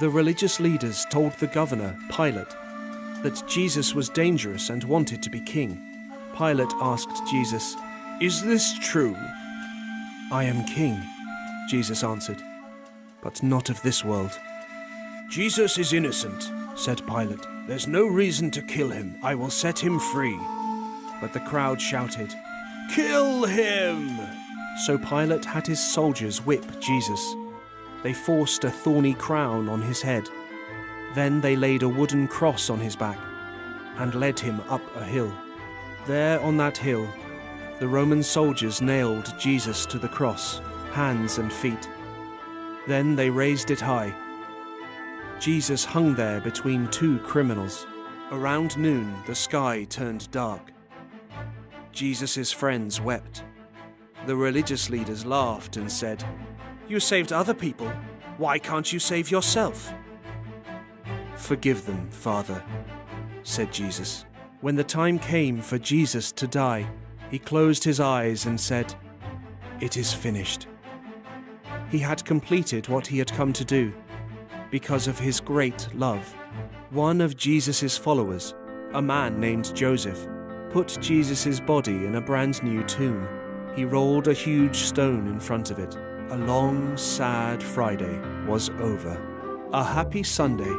The religious leaders told the governor, Pilate, that Jesus was dangerous and wanted to be king. Pilate asked Jesus, Is this true? I am king, Jesus answered, but not of this world. Jesus is innocent, said Pilate. There's no reason to kill him. I will set him free. But the crowd shouted, Kill him! So Pilate had his soldiers whip Jesus. They forced a thorny crown on his head. Then they laid a wooden cross on his back and led him up a hill. There on that hill, the Roman soldiers nailed Jesus to the cross, hands and feet. Then they raised it high. Jesus hung there between two criminals. Around noon, the sky turned dark. Jesus' friends wept. The religious leaders laughed and said, You saved other people. Why can't you save yourself? Forgive them, Father, said Jesus. When the time came for Jesus to die, he closed his eyes and said, It is finished. He had completed what he had come to do because of his great love. One of Jesus' followers, a man named Joseph, put Jesus' body in a brand new tomb. He rolled a huge stone in front of it. A long, sad Friday was over. A happy Sunday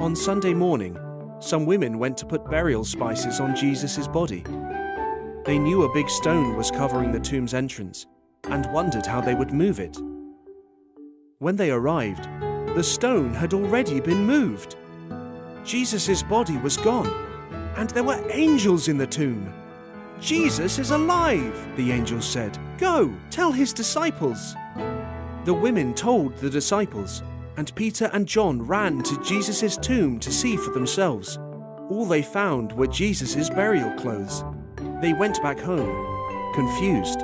On Sunday morning, some women went to put burial spices on Jesus' body. They knew a big stone was covering the tomb's entrance and wondered how they would move it. When they arrived, the stone had already been moved. Jesus' body was gone, and there were angels in the tomb. Jesus is alive, the angels said. Go, tell his disciples. The women told the disciples, and Peter and John ran to Jesus' tomb to see for themselves. All they found were Jesus' burial clothes. They went back home, confused.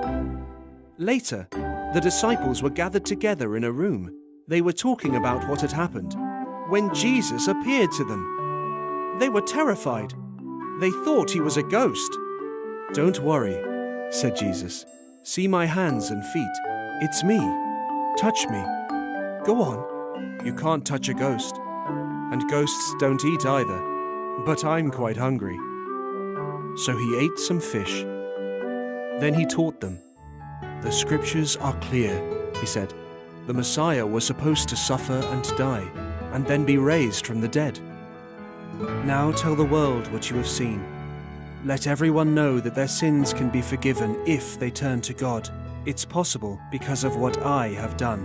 Later, the disciples were gathered together in a room. They were talking about what had happened when Jesus appeared to them. They were terrified. They thought he was a ghost. Don't worry, said Jesus. See my hands and feet. It's me. Touch me. Go on. You can't touch a ghost. And ghosts don't eat either. But I'm quite hungry. So he ate some fish. Then he taught them. The scriptures are clear, he said. The Messiah was supposed to suffer and die, and then be raised from the dead. Now tell the world what you have seen. Let everyone know that their sins can be forgiven if they turn to God. It's possible because of what I have done.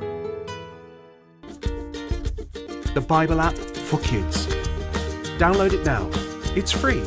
The Bible app for kids. Download it now. It's free.